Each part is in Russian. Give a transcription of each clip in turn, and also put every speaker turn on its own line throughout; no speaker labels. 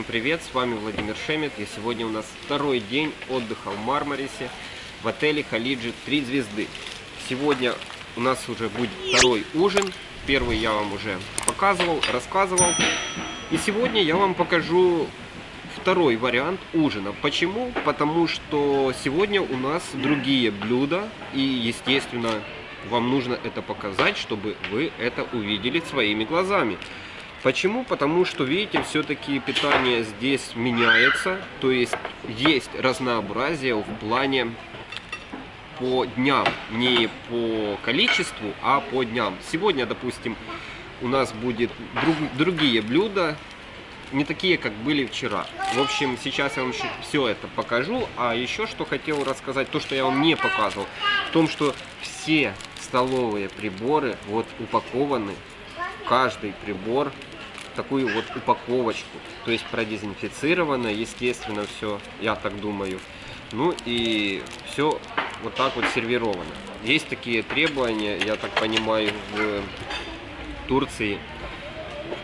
всем привет, с вами Владимир Шемет, и сегодня у нас второй день отдыха в Мармарисе в отеле Халиджи 3 звезды. Сегодня у нас уже будет второй ужин, первый я вам уже показывал, рассказывал, и сегодня я вам покажу второй вариант ужина. Почему? Потому что сегодня у нас другие блюда, и естественно вам нужно это показать, чтобы вы это увидели своими глазами. Почему? Потому что, видите, все-таки питание здесь меняется, то есть есть разнообразие в плане по дням, не по количеству, а по дням. Сегодня, допустим, у нас будет друг, другие блюда, не такие, как были вчера. В общем, сейчас я вам все это покажу. А еще что хотел рассказать, то, что я вам не показывал, в том, что все столовые приборы вот упакованы, каждый прибор такую вот упаковочку. То есть продезинфицировано, естественно, все, я так думаю. Ну и все вот так вот сервировано. Есть такие требования, я так понимаю, в Турции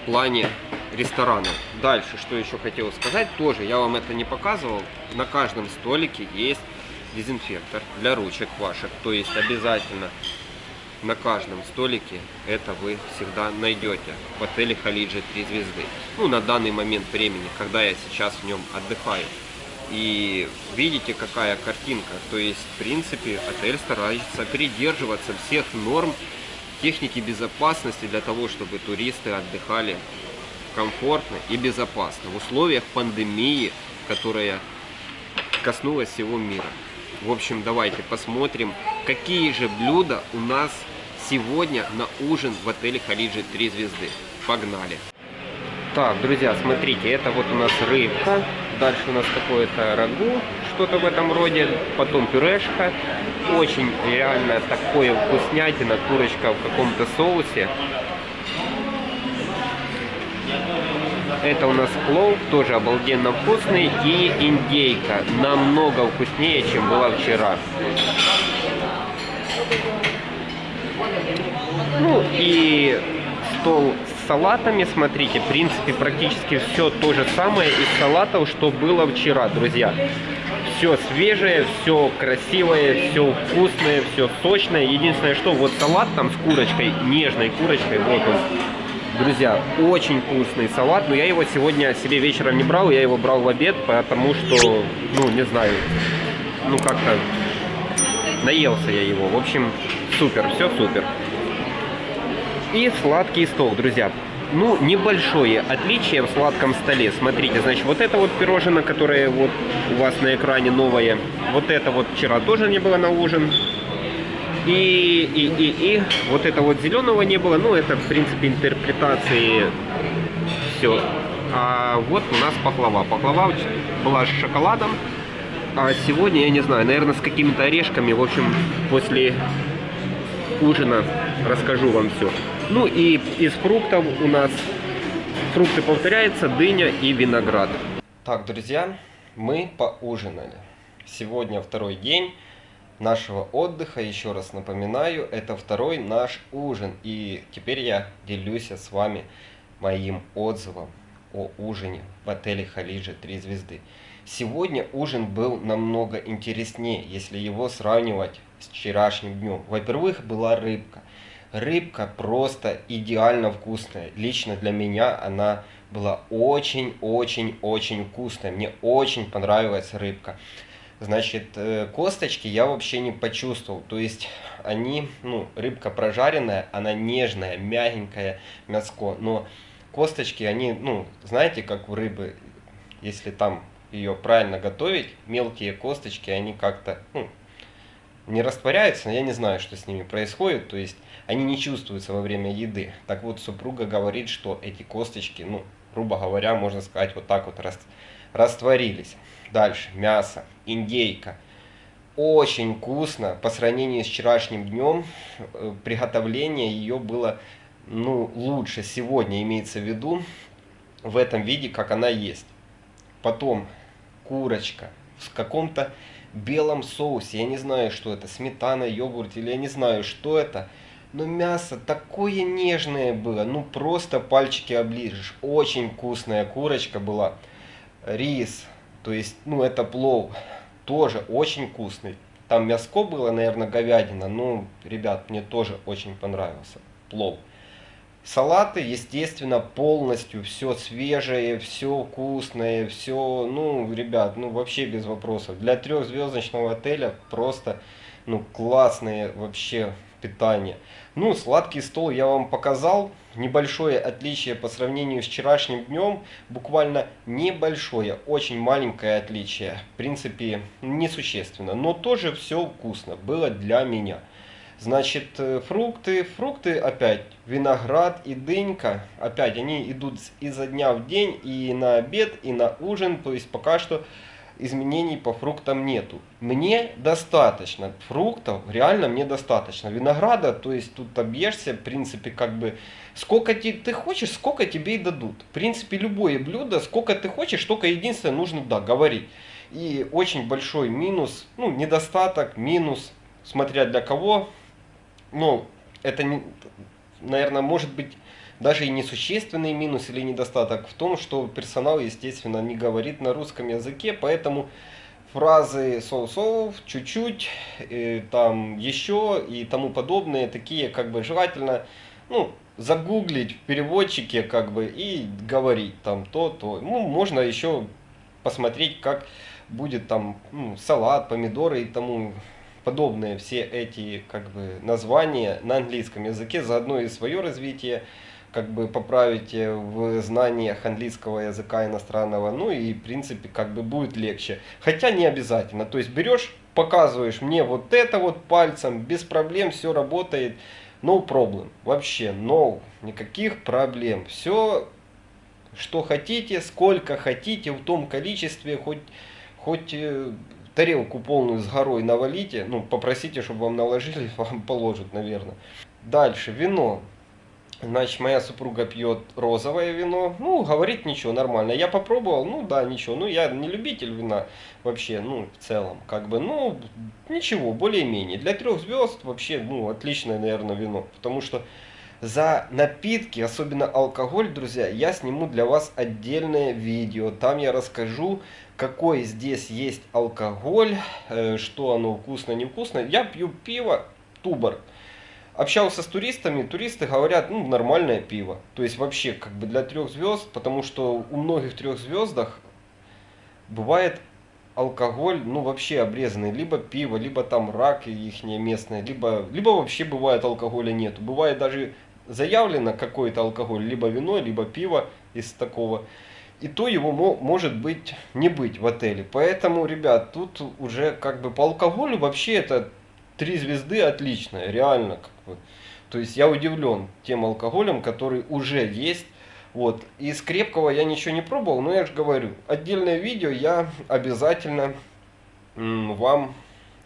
в плане ресторанов. Дальше, что еще хотел сказать, тоже я вам это не показывал. На каждом столике есть дезинфектор для ручек ваших. То есть обязательно на каждом столике это вы всегда найдете в отеле Халиджи 3 звезды. Ну, на данный момент времени, когда я сейчас в нем отдыхаю. И видите, какая картинка. То есть, в принципе, отель старается придерживаться всех норм техники безопасности для того, чтобы туристы отдыхали комфортно и безопасно в условиях пандемии, которая коснулась всего мира. В общем, давайте посмотрим, какие же блюда у нас сегодня на ужин в отеле Халиджи 3 звезды. Погнали! Так, друзья, смотрите, это вот у нас рыбка, дальше у нас какое-то рагу, что-то в этом роде, потом пюрешка, очень реально такое вкуснятина, курочка в каком-то соусе. Это у нас плов, тоже обалденно вкусный, и индейка, намного вкуснее, чем была вчера. Ну и стол с салатами, смотрите, в принципе, практически все то же самое из салатов, что было вчера, друзьья. Все свежее, все красивое, все вкусное, все сочное. Единственное, что вот салат там с курочкой, нежной курочкой, вот он. Друзья, очень вкусный салат, но я его сегодня себе вечером не брал, я его брал в обед, потому что, ну, не знаю, ну как-то наелся я его. В общем, супер, все супер. И сладкий стол, друзья. Ну, небольшое отличие в сладком столе. Смотрите, значит, вот это вот пирожное, которое вот у вас на экране новое. Вот это вот вчера тоже не было на ужин. И, и, и, и вот это вот зеленого не было. Ну, это, в принципе, интерпретации все. А вот у нас пахлава. Пахлава была с шоколадом. А сегодня, я не знаю, наверное, с какими-то орешками. В общем, после ужина расскажу вам все. Ну и из фруктов у нас фрукты повторяются, дыня и виноград. Так, друзья, мы поужинали. Сегодня второй день нашего отдыха. Еще раз напоминаю, это второй наш ужин. И теперь я делюсь с вами моим отзывом о ужине в отеле Халиджа 3 звезды. Сегодня ужин был намного интереснее, если его сравнивать с вчерашним днем. Во-первых, была рыбка. Рыбка просто идеально вкусная. Лично для меня она была очень-очень-очень вкусная. Мне очень понравилась рыбка. Значит, э, косточки я вообще не почувствовал. То есть они, ну, рыбка прожаренная, она нежная, мягенькая мяско. Но косточки, они, ну, знаете, как у рыбы, если там ее правильно готовить, мелкие косточки, они как-то, ну, не растворяются, но я не знаю, что с ними происходит, то есть они не чувствуются во время еды. Так вот, супруга говорит, что эти косточки, ну, грубо говоря, можно сказать, вот так вот растворились. Дальше, мясо, индейка. Очень вкусно, по сравнению с вчерашним днем, э, приготовление ее было, ну, лучше сегодня, имеется в виду, в этом виде, как она есть. Потом, курочка в каком-то белом соусе. Я не знаю, что это, сметана, йогурт или я не знаю, что это. Но мясо такое нежное было, ну просто пальчики оближешь. Очень вкусная курочка была. Рис, то есть, ну это плов, тоже очень вкусный. Там мяско было, наверное, говядина. Ну, ребят, мне тоже очень понравился плов. Салаты, естественно, полностью все свежее, все вкусное, все, ну, ребят, ну, вообще без вопросов. Для трехзвездочного отеля просто, ну, классное вообще питание. Ну, сладкий стол я вам показал. Небольшое отличие по сравнению с вчерашним днем. Буквально небольшое, очень маленькое отличие. В принципе, несущественно. Но тоже все вкусно было для меня. Значит, э, фрукты, фрукты опять, виноград и дынька, опять они идут изо дня в день и на обед, и на ужин, то есть пока что изменений по фруктам нету. Мне достаточно фруктов, реально мне достаточно. Винограда, то есть тут объешься, в принципе, как бы, сколько ты, ты хочешь, сколько тебе и дадут. В принципе, любое блюдо, сколько ты хочешь, только единственное нужно, да, говорить. И очень большой минус, ну, недостаток, минус, смотря для кого, ну, это, наверное, может быть даже и несущественный минус или недостаток в том, что персонал, естественно, не говорит на русском языке, поэтому фразы соу-соу, чуть-чуть, э, там еще и тому подобные, такие как бы желательно, ну, загуглить в переводчике как бы и говорить там то-то. Ну, можно еще посмотреть, как будет там ну, салат, помидоры и тому подобные все эти как бы названия на английском языке, заодно и свое развитие как бы поправить в знаниях английского языка иностранного, ну и в принципе как бы будет легче. Хотя не обязательно, то есть берешь, показываешь мне вот это вот пальцем, без проблем все работает, no problem, вообще no, никаких проблем, все что хотите, сколько хотите, в том количестве, хоть, хоть э, тарелку полную с горой навалите, ну попросите, чтобы вам наложили, вам положат, наверное. Дальше, вино. Значит, моя супруга пьет розовое вино. Ну, говорит ничего, нормально. Я попробовал, ну да, ничего. Ну, я не любитель вина вообще, ну, в целом. Как бы, ну, ничего, более-менее. Для трех звезд вообще, ну, отличное, наверное, вино. Потому что за напитки, особенно алкоголь, друзья, я сниму для вас отдельное видео. Там я расскажу, какой здесь есть алкоголь, э, что оно вкусно, невкусно. Я пью пиво, тубор общался с туристами, туристы говорят, ну, нормальное пиво. То есть вообще как бы для трех звезд, потому что у многих трех звездах бывает алкоголь, ну, вообще обрезанный. Либо пиво, либо там рак их местное, либо, либо вообще бывает алкоголя нету. Бывает даже заявлено какой-то алкоголь, либо вино, либо пиво из такого. И то его может быть не быть в отеле. Поэтому, ребят, тут уже как бы по алкоголю вообще это три звезды отличная, реально. Как бы. То есть я удивлен тем алкоголем, который уже есть. Вот. Из крепкого я ничего не пробовал, но я же говорю, отдельное видео я обязательно вам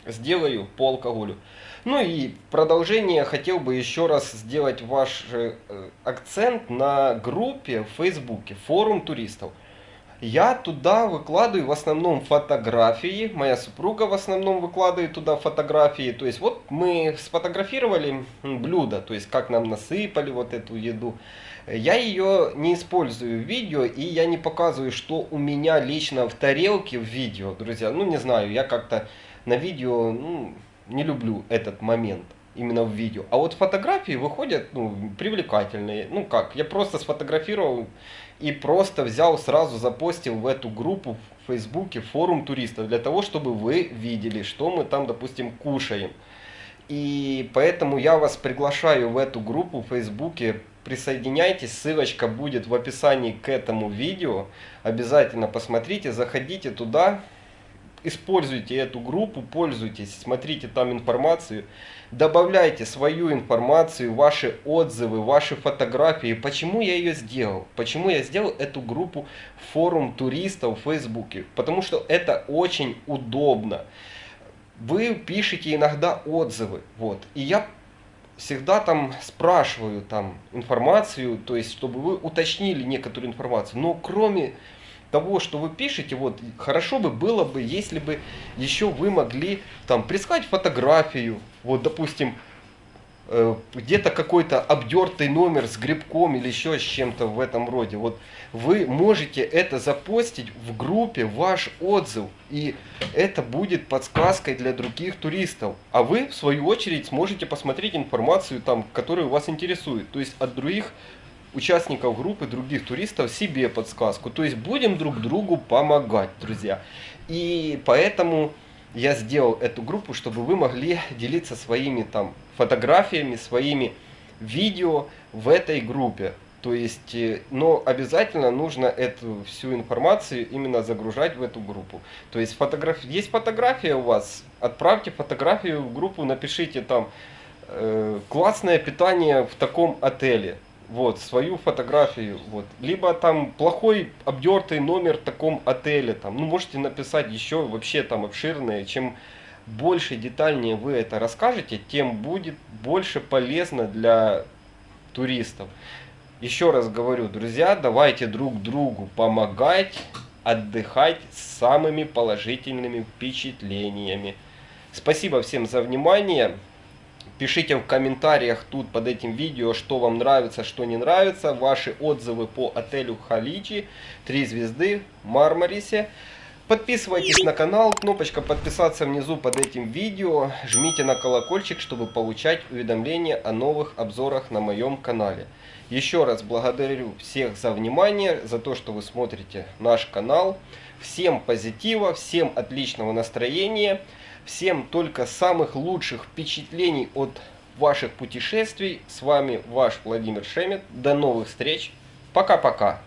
сделаю по алкоголю. Ну и продолжение хотел бы еще раз сделать ваш э, акцент на группе в Фейсбуке, форум туристов. Я туда выкладываю в основном фотографии, моя супруга в основном выкладывает туда фотографии. То есть вот мы сфотографировали блюдо, то есть как нам насыпали вот эту еду. Я ее не использую в видео и я не показываю, что у меня лично в тарелке в видео, друзья. Ну не знаю, я как-то на видео ну, не люблю этот момент именно в видео. А вот фотографии выходят ну, привлекательные. Ну как, я просто сфотографировал и просто взял сразу запостил в эту группу в Фейсбуке форум туристов для того, чтобы вы видели, что мы там, допустим, кушаем. И поэтому я вас приглашаю в эту группу в Фейсбуке. Присоединяйтесь, ссылочка будет в описании к этому видео. Обязательно посмотрите, заходите туда используйте эту группу, пользуйтесь, смотрите там информацию, добавляйте свою информацию, ваши отзывы, ваши фотографии. Почему я ее сделал? Почему я сделал эту группу форум туристов в Фейсбуке? Потому что это очень удобно. Вы пишете иногда отзывы, вот, и я всегда там спрашиваю там информацию, то есть чтобы вы уточнили некоторую информацию. Но кроме того, что вы пишете, вот хорошо бы было бы, если бы еще вы могли там прислать фотографию, вот допустим,
э, где-то какой-то обдертый номер с грибком или еще с чем-то в этом роде. Вот вы можете это запостить в группе, ваш отзыв, и это будет подсказкой для других туристов. А вы, в свою очередь, сможете посмотреть информацию, там, которая вас интересует. То есть от других участников группы, других туристов себе подсказку. То есть будем друг другу помогать, друзья. И поэтому я сделал эту группу, чтобы вы могли делиться своими там фотографиями, своими видео в этой группе. То есть, э, но обязательно нужно эту всю информацию именно загружать в эту группу. То есть, фотограф... есть фотография у вас, отправьте фотографию в группу, напишите там э, классное питание в таком отеле вот, свою фотографию, вот, либо там плохой обдертый номер в таком отеле, там, ну, можете написать еще вообще там обширное, чем больше детальнее вы это расскажете, тем будет больше полезно для туристов. Еще раз говорю, друзья, давайте друг другу помогать, отдыхать с самыми положительными впечатлениями. Спасибо всем за внимание. Пишите в комментариях тут под этим видео, что вам нравится, что не нравится. Ваши отзывы по отелю Халичи. Три звезды Мармарисе. Подписывайтесь на канал, кнопочка подписаться внизу под этим видео. Жмите на колокольчик, чтобы получать уведомления о новых обзорах на моем канале. Еще раз благодарю всех за внимание, за то, что вы смотрите наш канал. Всем позитива, всем отличного настроения. Всем только самых лучших впечатлений от ваших путешествий. С вами ваш Владимир Шемет. До новых встреч. Пока-пока.